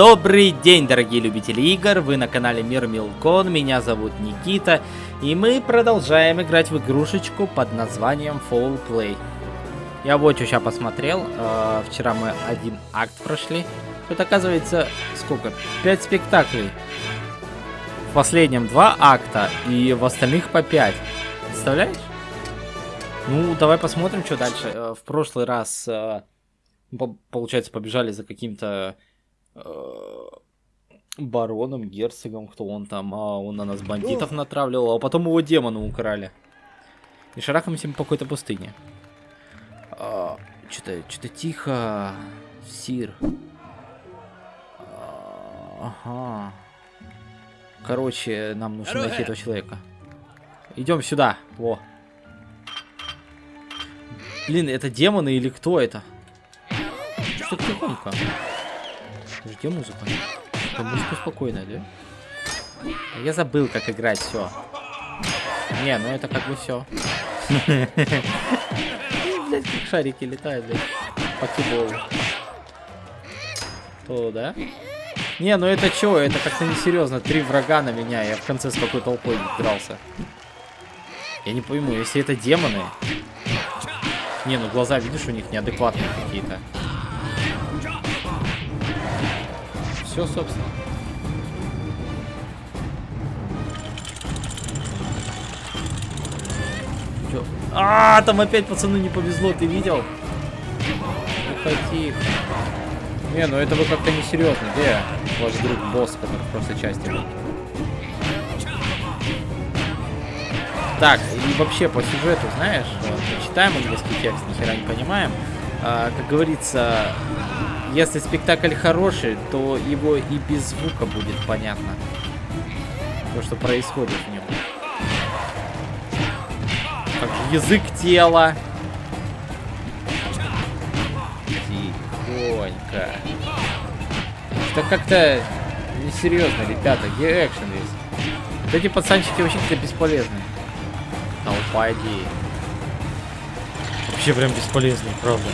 Добрый день, дорогие любители игр, вы на канале Мир Милкон, меня зовут Никита, и мы продолжаем играть в игрушечку под названием Fall Play. Я вот что сейчас посмотрел, э, вчера мы один акт прошли, тут оказывается сколько, пять спектаклей. В последнем два акта, и в остальных по пять. Представляешь? Ну, давай посмотрим, что дальше. Э, в прошлый раз, э, получается, побежали за каким-то бароном, герцогом, кто он там, а он на нас бандитов натравливал, а потом его демоны украли. И шарахаемся мы по какой-то пустыне. А, что-то, что-то тихо, Сир. А, ага. Короче, нам нужно найти этого человека. Идем сюда, во. Блин, это демоны или кто это? Что тихонько? Где музыка? Музыка спокойная, да? Я забыл, как играть, все. Не, ну это как бы все. Как шарики летают, блядь. Покебол. То, да? Не, ну это чё? Это как-то несерьезно. Три врага на меня, я в конце с какой толпой дрался. Я не пойму, если это демоны, не, ну глаза, видишь, у них неадекватные какие-то. Все, собственно. Чё? А, там опять пацаны не повезло, ты видел? Тихо. Не, ну это вы как-то несерьезно. Где ваш друг босс, который в прошлой части был? Так, и вообще по сюжету, знаешь, мы читаем английский текст, ни хера не понимаем. А, как говорится, если спектакль хороший, то его и без звука будет понятно. То, что происходит в нем. Как же язык тела. Тихонько. Что как-то несерьезно, ребята. Где экшен? Вот эти пацанчики вообще какие-то бесполезные. Толпа идеи. Вообще прям бесполезный, правда.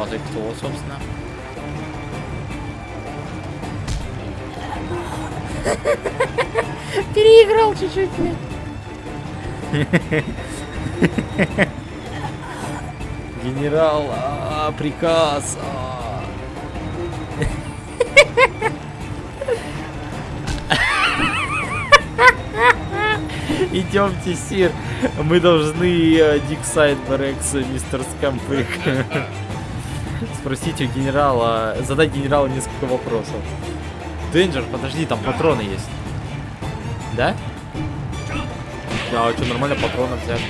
Вот и кто, собственно. Переиграл чуть-чуть, блядь. Генерал, а, -а приказ. А Идемте, Сир. Мы должны э, Диксайд Барекс, мистер Скампык. Спросить у генерала, задать генералу несколько вопросов. Денджер, подожди, там патроны есть. Да? Да, что, нормально патронов взяли.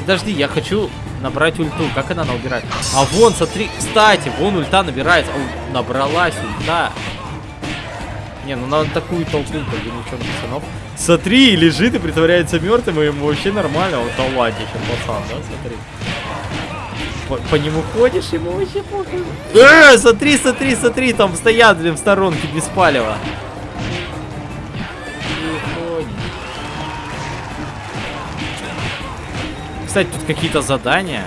Подожди, я хочу набрать ульту. Как она набирает? А вон, смотри, кстати, вон ульта набирается. О, набралась ульта. Не, ну на такую толпу, как бы ничего пацанов. Смотри, лежит и притворяется мертвым, и ему вообще нормально. Вот талантище, пацан, да, смотри. По, по нему ходишь, ему вообще похуй. Э, смотри, смотри, смотри, там стоят, в сторонке без палева. Кстати, тут какие-то задания.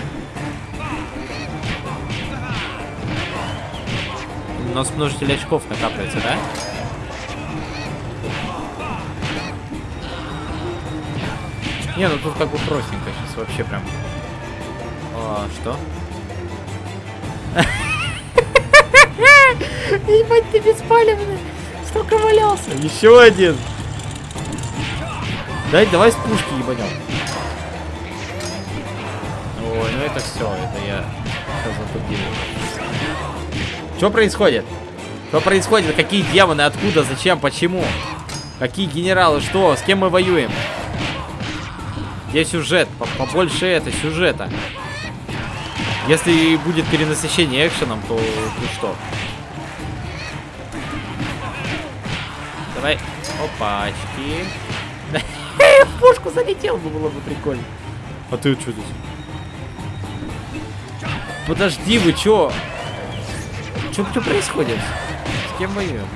У нас множитель очков накапливается, да? Не, ну тут как бы простенько сейчас вообще прям. А, что? Ебать, ты беспалевный. Столько валялся. Еще один. Дай, давай с пушки ебанем. Ой, ну это все, это я затупил. Что происходит? Что происходит? Какие демоны? Откуда? Зачем? Почему? Какие генералы? Что? С кем мы воюем? Где сюжет? Побольше это, сюжета. Если будет перенасыщение экшеном, то ну что? Давай. Опачки. В пушку залетел бы, было бы прикольно. А ты что здесь? Подожди, вы чё? Чё, что происходит? С кем воюем?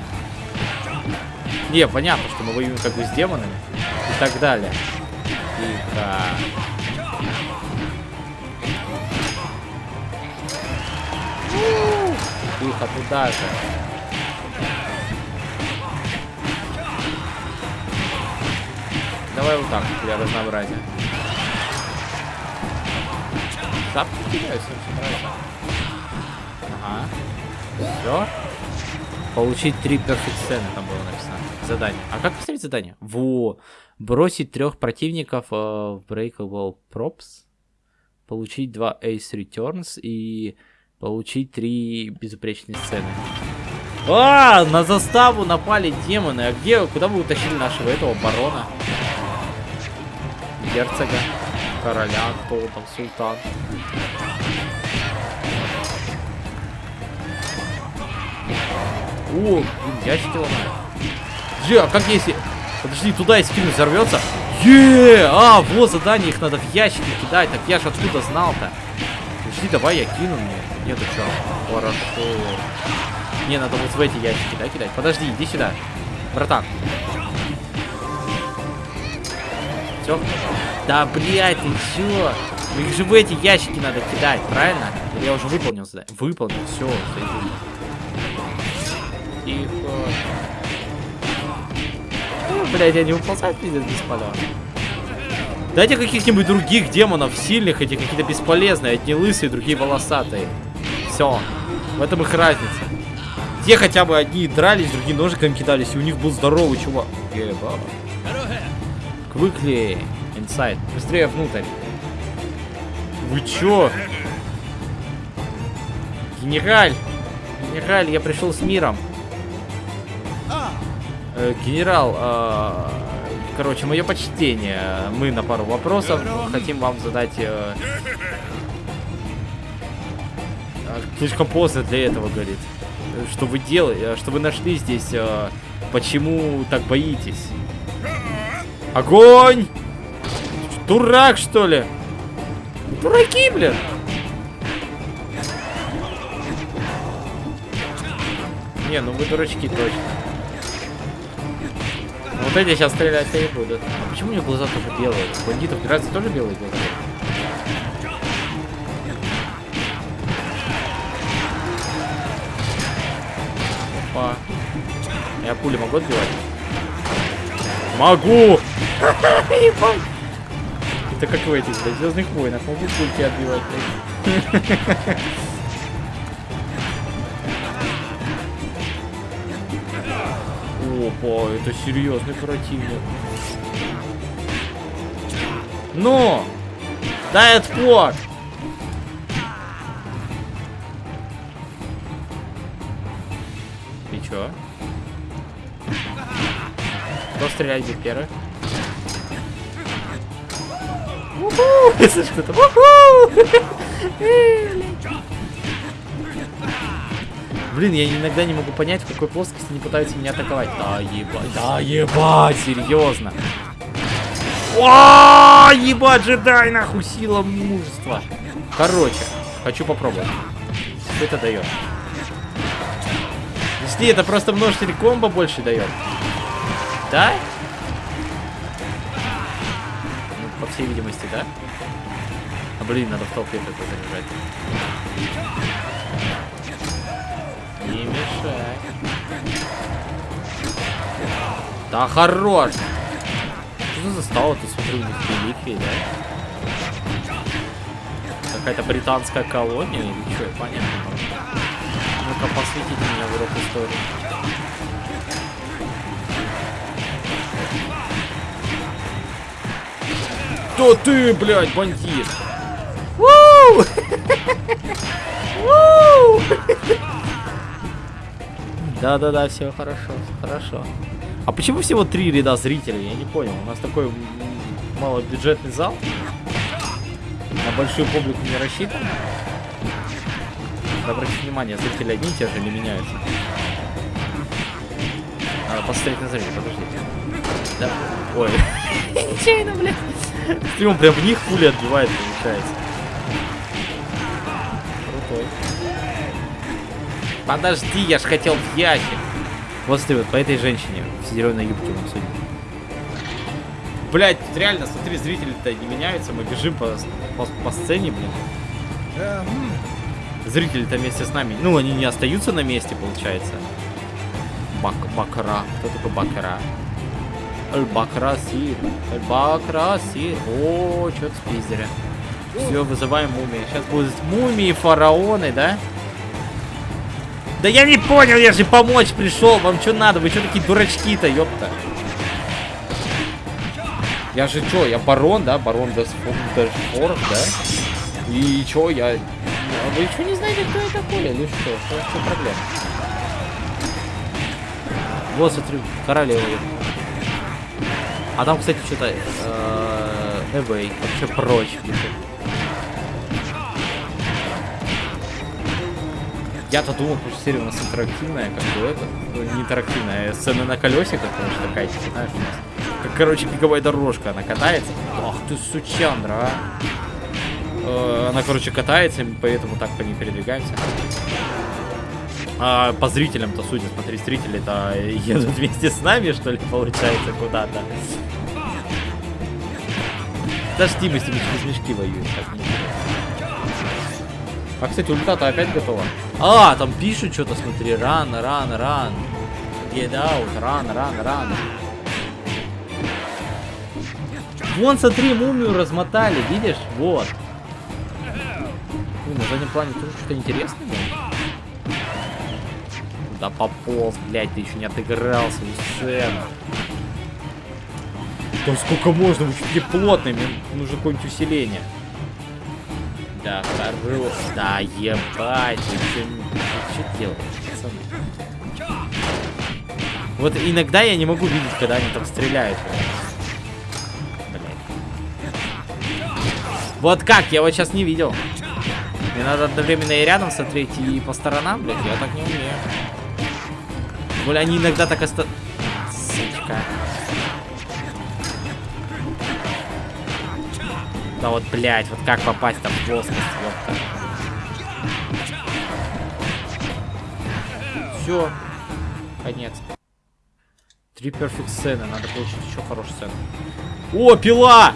Не, понятно, что мы воюем как бы с демонами и так далее. Тихо. Андрюха, туда же. Давай вот так, для разнообразия. Шапки кидаются, очень нравится. Ага. Все. Получить три перфект сцены там было написано. Задание. А как поставить задание? Во. Бросить трех противников э, в Breakable Props. Получить два Ace Returns и получить три безупречные сцены. А, на заставу напали демоны. А где, куда вы утащили нашего этого барона? Герцога, короля, кто там, султан. О, блин, ящики ломают. Подожди, а как если... Подожди, туда если кину взорвется? Е, а, вот задание, их надо в ящики кидать. Так я ж откуда знал-то? Подожди, давай я кину мне. Нет, что? Хорошо. Не, надо вот в эти ящики, да, кидать? Подожди, иди сюда. Братан. Все? Да, блядь, ты чё? Ну их же в эти ящики надо кидать, правильно? Я уже выполнил задание? Выполнил, все, Тихо. Ну, блядь, я не выползаю, пиздец, бесполезно. Дайте каких-нибудь других демонов, сильных, эти какие-то бесполезные, одни лысые, другие волосатые. Все. В этом их разница. Те хотя бы одни дрались, другие ножиками кидались, и у них был здоровый чувак. Еба. Quickly inside. Быстрее внутрь. Вы чё? Генераль! Генераль, я пришел с миром. Э, генерал, э, короче, мое почтение. Мы на пару вопросов хотим вам задать... Э, слишком поздно для этого, говорит. Что вы делаете, что вы нашли здесь, э, почему так боитесь? Огонь! Дурак, что ли? Дураки, блин! Не, ну вы дурачки точно. Вот эти сейчас стрелять не будут. А почему у них глаза тоже белые? У бандитов пиратов тоже белые глаза? Опа. Я пули могу отбивать? Могу! Это как в этих, блядь, Звездных войнах. Могу пульки отбивать, блядь. Опа, это серьезный противник. Но! Дай отпор! Чё? Кто стрелять будет первый? Если что-то. Блин, я иногда не могу понять, в какой плоскости они пытаются меня атаковать. Да, ебать, да, ебать, серьезно. О, ебать, джедай, нахуй, сила мужества. Короче, хочу попробовать. Что это дает? Если это просто множитель комбо больше дает. Да? Ну, по всей видимости, да? А, блин, надо в толпе это заряжать. Не мешай. Да хорош. Что за стало ты смотрю, у них реликвии, да? Какая-то британская колония или что, понятно. Ну-ка, посвятите меня в урок истории. Кто ты, блядь, бандит? Да-да-да, все хорошо, хорошо. А почему всего три ряда зрителей? Я не понял. У нас такой малобюджетный зал. На большую публику не рассчитан. Обратите внимание, зрители одни и те же не меняются. Надо посмотреть на зрителей, подождите. Да. Ой. Нечаянно, блядь. Стримом прям в них пули отбивает, получается. Подожди, я ж хотел в ящик. Вот смотри, вот по этой женщине в зеленой юбке нам судим. Блять, реально, смотри, зрители-то не меняются, мы бежим по, по, по сцене, блин. Зрители-то вместе с нами. Ну, они не остаются на месте, получается. Бак бакра. Кто такой бакра? Эль-Бакра Сир. Эль-Бакра Сир. О, что-то спиздили. Все, вызываем мумии. Сейчас будут мумии, фараоны, да? Да я не понял, я же помочь пришел. Вам что надо? Вы что такие дурачки-то, ёпта? Я же что, я барон, да? Барон Десфорд, да? И чё, я... А вы что не знаете, кто я такой? Или что? Что, проблема? Вот, смотрю, королева. А там, кстати, что-то... Эвей. Вообще прочь. Я-то думал, что серия у нас интерактивная, как бы это. Ну, не интерактивная, а сцена на колесиках, потому что типа, знаешь. Как, короче, беговая дорожка, она катается. Ах ты сучандра, а. Э, Она, короче, катается, поэтому так по ней передвигаемся. А по зрителям-то, судя, смотри, зрители-то едут вместе с нами, что ли, получается, куда-то. Подожди, мы с ними через мешки воюем. Так, а, кстати, ульта-то опять готова. А, там пишут что-то, смотри, ран, ран, ран. Get out, ран, ран, ран. Вон, смотри, мумию размотали, видишь? Вот. Ой, на заднем плане тоже что-то интересное. было. Да пополз, блядь, ты еще не отыграл свою сцену. Да сколько можно, вы такие плотные, мне нужно какое-нибудь усиление. Да, хорош. Да, ебать, вы что, делаете, пацаны? Вот иногда я не могу видеть, когда они там стреляют. Блядь. Вот как, я вот сейчас не видел. Мне надо одновременно и рядом смотреть, и по сторонам, блядь, я так не умею. Более они иногда так оста... Сучка. Да вот, блядь, вот как попасть там в плоскость, ёпта. Все. Конец. Три перфект сцены, надо получить еще хорошую сцену. О, пила!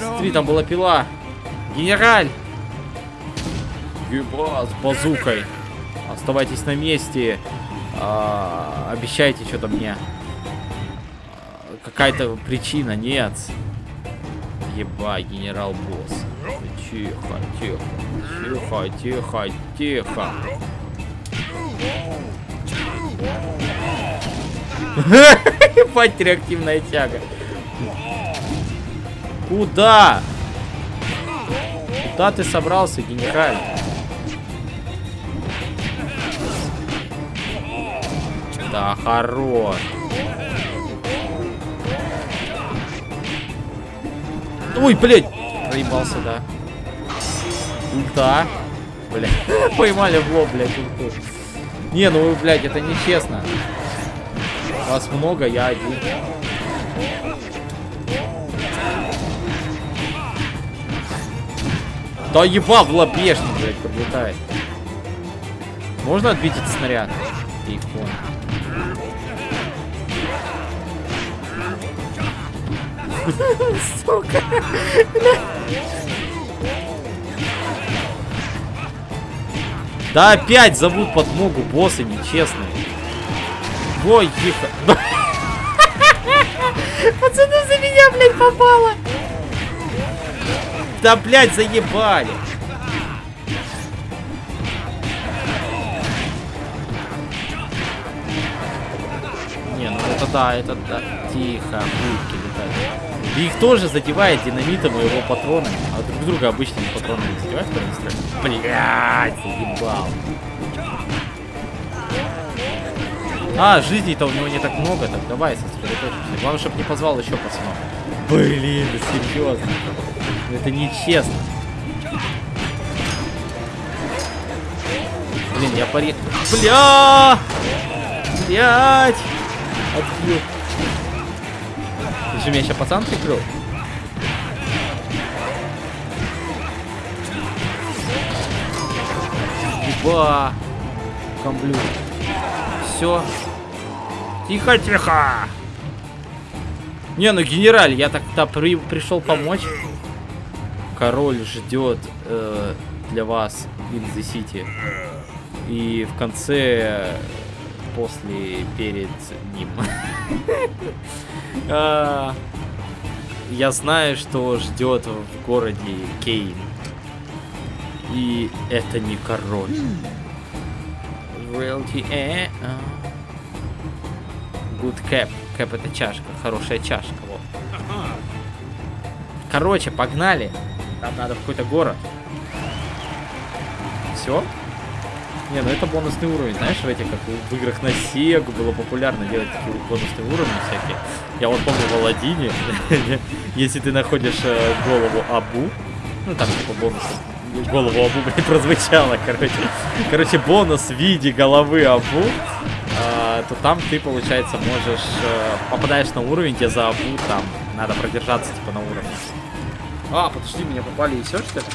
Смотри, там была пила. Генераль! Еба, с базукой. Оставайтесь на месте. А, обещайте что-то мне. Какая-то причина, нет. Еба, генерал-босс. Тихо, тихо. Тихо, тихо, тихо. Ебать, реактивная тяга. Куда? Куда ты собрался, генераль? Да, хорош. Ой, блядь! Проебался, да. Ульта. Блядь. Поймали в лоб, блядь, ульту. Не, ну, блядь, это нечестно. Вас много, я один. Да еба в лобешник, блядь, подлетает. Можно отбить этот снаряд? Икон. Сука. Да опять зовут подмогу боссы нечестные. Ой, тихо. Пацаны, за меня, блядь, попало. Да, блядь, заебали. Не, ну это да, это да. Тихо, будки летают. И их тоже задевает динамитом и его патроны. А друг друга обычными патронами они стреляют. Блядь, заебал. А, жизней-то у него не так много, так давай сосредоточимся. Главное, чтобы не позвал еще пацанов. Блин, серьезно. Это нечестно. Блин, я пари... Бля! Блять! Отбил. Же меня сейчас пацан прикрыл? Еба! Комблю. Все. Тихо, тихо! Не, ну генераль, я так-то при, пришел помочь. король ждет э, для вас in City. И в конце, после, перед ним. А, я знаю, что ждет в городе Кейн. И это не король. Realty, э, а. Good cap. Cap это чашка, хорошая чашка, вот. Короче, погнали. Нам надо в какой-то город. Все? Не, ну это бонусный уровень, знаешь, в этих, как в играх на Сегу было популярно делать такие бонусные уровни всякие. Я вот помню в Аладдине, если ты находишь э, голову Абу, ну там типа бонус, голову Абу, блядь, прозвучало, короче. Короче, бонус в виде головы Абу, э, то там ты, получается, можешь, э, попадаешь на уровень, где за Абу там надо продержаться, типа, на уровне. А, подожди, меня попали еще что ли?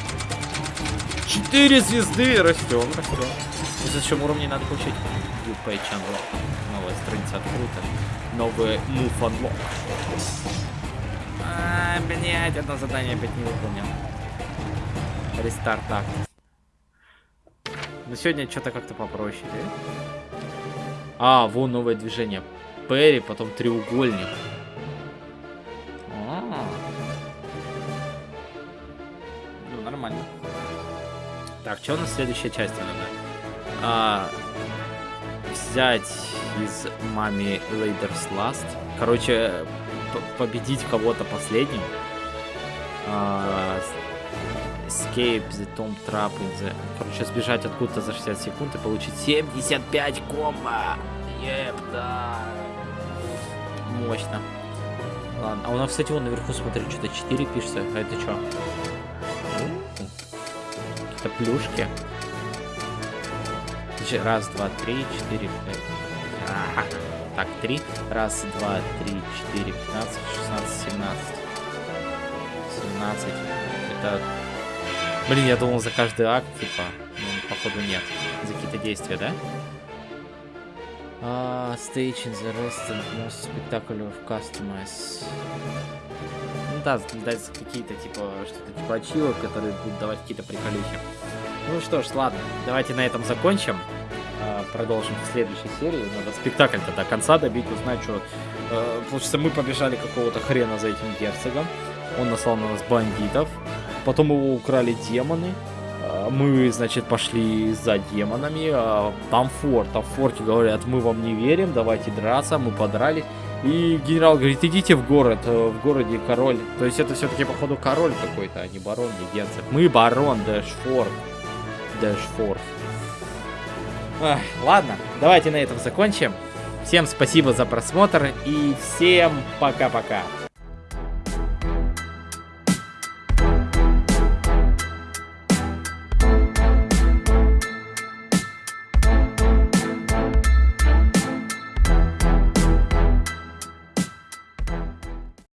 Четыре звезды! Растем, растем. За счет уровней надо получить. Page unlock. Новая страница открыта. Новый move unlock. А, блядь, одно задание опять не выполнил. Рестарт акт. Но сегодня что-то как-то попроще, да? А, вон новое движение. Перри, потом треугольник. А -а -а. Ну, нормально. Так, что у нас в следующей части надо? А, взять из мами Лейдерс Last. Короче, победить кого-то последним. А, escape the Tom Trap in the... Короче, сбежать откуда-то за 60 секунд и получить 75 комбо. Еп, да. Мощно. Ладно, а у нас, кстати, вон наверху, смотри, что-то 4 пишется. А это что? Какие-то плюшки. Раз, два, три, четыре, пять. А, так, три. Раз, два, три, четыре, пятнадцать, шестнадцать, семнадцать. Семнадцать. Это... Блин, я думал за каждый акт, типа. Ну, походу нет. За какие-то действия, да? Uh, stage in the rest and most spectacular of customize. Ну да, дать какие-то, типа, что-то типа ачивок, которые будут давать какие-то приколюхи. Ну что ж, ладно, давайте на этом закончим. А, продолжим в следующей серии. Надо спектакль-то до конца добить, узнать, что... Э, получается, мы побежали какого-то хрена за этим герцогом. Он наслал на нас бандитов. Потом его украли демоны. А, мы, значит, пошли за демонами. А, там форт. Там в форте говорят, мы вам не верим, давайте драться. Мы подрались. И генерал говорит, идите в город, э, в городе король. То есть это все-таки, походу, король какой-то, а не барон, не герцог. Мы барон Дэшфорд. Дэшфорд. Ах, ладно, давайте на этом закончим. Всем спасибо за просмотр и всем пока-пока.